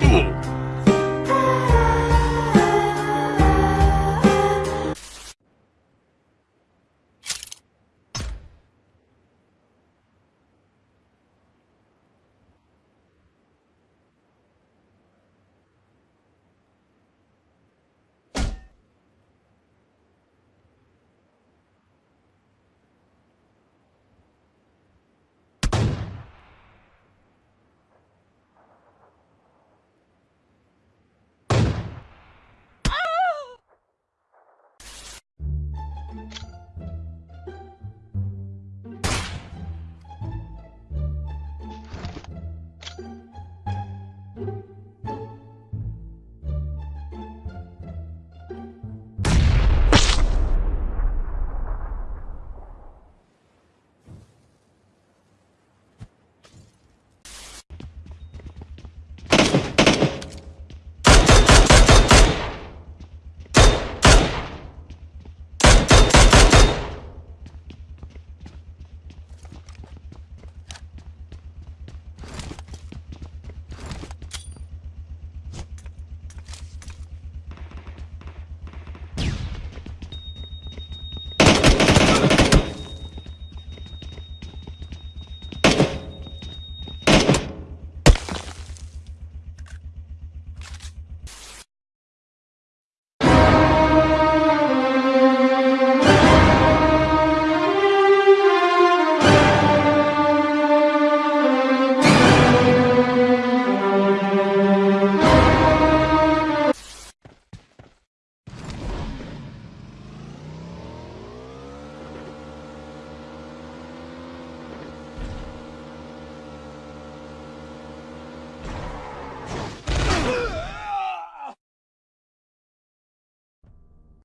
Boom!